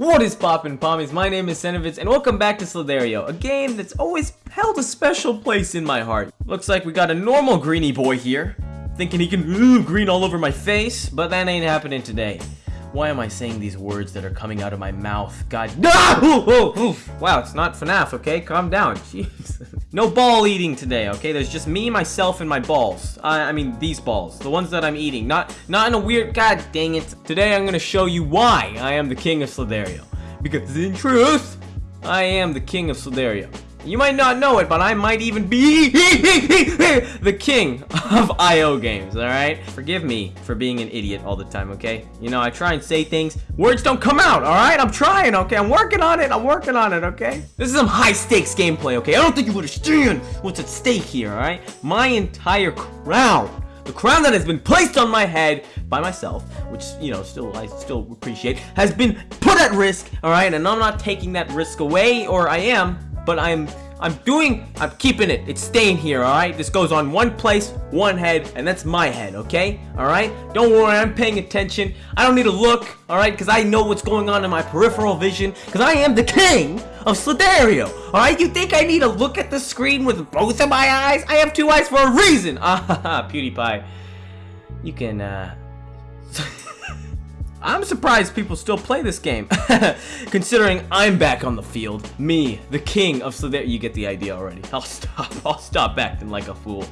What is poppin' pommies? My name is Senovitz and welcome back to Slither.io, a game that's always held a special place in my heart. Looks like we got a normal greeny boy here, thinking he can ooh, green all over my face, but that ain't happening today. Why am I saying these words that are coming out of my mouth? God, no! ah! Wow, it's not FNAF, okay? Calm down, jeez. no ball eating today, okay? There's just me, myself, and my balls. I, I mean, these balls, the ones that I'm eating. Not, not in a weird, god dang it. Today I'm gonna show you why I am the king of Slither.io. Because in truth, I am the king of Slither.io. You might not know it, but I might even be the king of IO games, alright? Forgive me for being an idiot all the time, okay? You know, I try and say things, words don't come out, alright? I'm trying, okay? I'm working on it, I'm working on it, okay? This is some high-stakes gameplay, okay? I don't think you would understand what's at stake here, alright? My entire crown the crown that has been placed on my head by myself, which, you know, still, I still appreciate, has been put at risk, alright? And I'm not taking that risk away, or I am, but I'm I'm doing, I'm keeping it. It's staying here, alright? This goes on one place, one head, and that's my head, okay? Alright? Don't worry, I'm paying attention. I don't need to look, alright? Because I know what's going on in my peripheral vision. Because I am the king of Slither.io, alright? You think I need to look at the screen with both of my eyes? I have two eyes for a reason! Ah, PewDiePie. You can, uh... I'm surprised people still play this game, considering I'm back on the field. Me, the king of so there You get the idea already. I'll stop. I'll stop acting like a fool.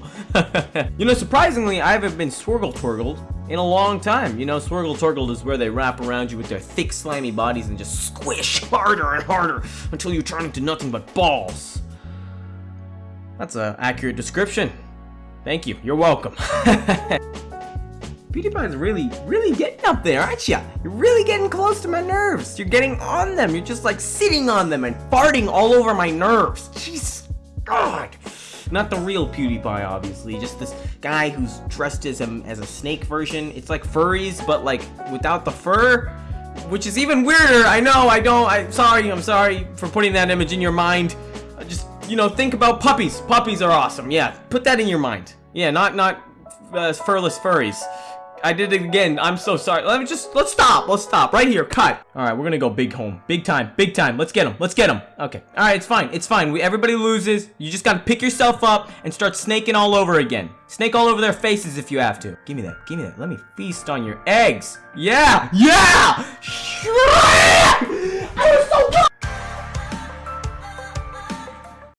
you know, surprisingly, I haven't been swirgle twirgled in a long time. You know, swirgle twirgled is where they wrap around you with their thick, slimy bodies and just squish harder and harder until you turn into nothing but balls. That's an accurate description. Thank you. You're welcome. PewDiePie's really, really getting up there, aren't you? You're really getting close to my nerves. You're getting on them. You're just like sitting on them and farting all over my nerves. Jesus God. Not the real PewDiePie, obviously. Just this guy who's dressed as a, as a snake version. It's like furries, but like without the fur. Which is even weirder. I know, I don't. I'm sorry. I'm sorry for putting that image in your mind. Just, you know, think about puppies. Puppies are awesome. Yeah, put that in your mind. Yeah, not, not uh, furless furries. I did it again. I'm so sorry. Let me just, let's stop. Let's stop right here. Cut. All right, we're gonna go big home. Big time, big time. Let's get him. Let's get him. Okay. All right, it's fine. It's fine. We, everybody loses. You just gotta pick yourself up and start snaking all over again. Snake all over their faces if you have to. Give me that. Give me that. Let me feast on your eggs. Yeah. Yeah.